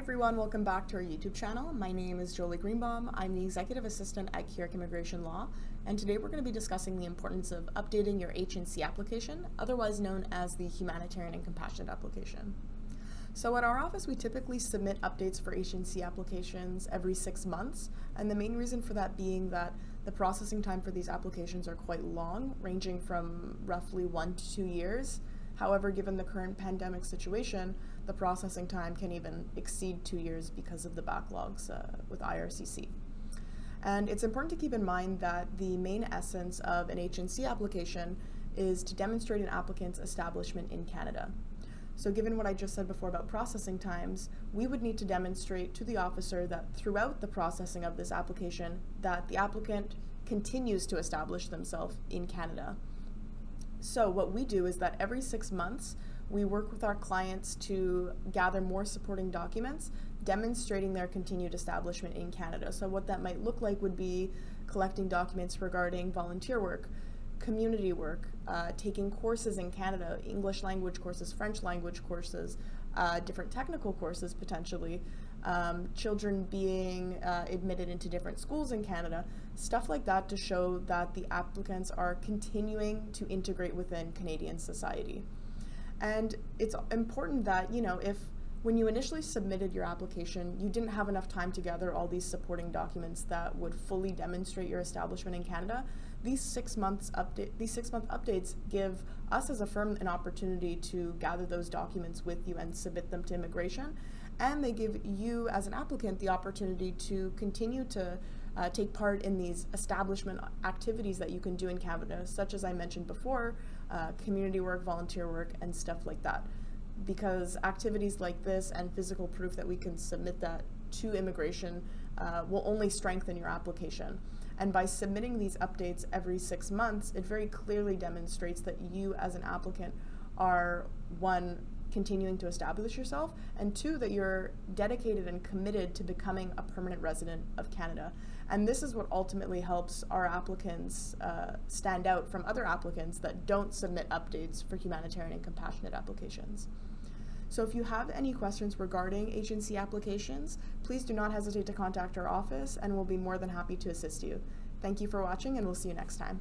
everyone, welcome back to our YouTube channel. My name is Jolie Greenbaum. I'm the Executive Assistant at Keurig Immigration Law, and today we're going to be discussing the importance of updating your H&C application, otherwise known as the Humanitarian and Compassionate Application. So at our office, we typically submit updates for H&C applications every six months, and the main reason for that being that the processing time for these applications are quite long, ranging from roughly one to two years, However, given the current pandemic situation, the processing time can even exceed two years because of the backlogs uh, with IRCC. And it's important to keep in mind that the main essence of an H&C application is to demonstrate an applicant's establishment in Canada. So given what I just said before about processing times, we would need to demonstrate to the officer that throughout the processing of this application that the applicant continues to establish themselves in Canada. So what we do is that every six months, we work with our clients to gather more supporting documents demonstrating their continued establishment in Canada. So what that might look like would be collecting documents regarding volunteer work, community work, uh, taking courses in Canada, English language courses, French language courses, uh, different technical courses potentially, um, children being uh, admitted into different schools in Canada, stuff like that to show that the applicants are continuing to integrate within Canadian society. And it's important that, you know, if when you initially submitted your application, you didn't have enough time to gather all these supporting documents that would fully demonstrate your establishment in Canada. These six months update, these six month updates give us as a firm an opportunity to gather those documents with you and submit them to immigration. And they give you as an applicant the opportunity to continue to uh, take part in these establishment activities that you can do in Canada, such as I mentioned before, uh, community work, volunteer work, and stuff like that because activities like this and physical proof that we can submit that to immigration uh, will only strengthen your application. And by submitting these updates every six months, it very clearly demonstrates that you as an applicant are one, continuing to establish yourself, and two, that you're dedicated and committed to becoming a permanent resident of Canada. And this is what ultimately helps our applicants uh, stand out from other applicants that don't submit updates for humanitarian and compassionate applications. So if you have any questions regarding H&C applications, please do not hesitate to contact our office and we'll be more than happy to assist you. Thank you for watching and we'll see you next time.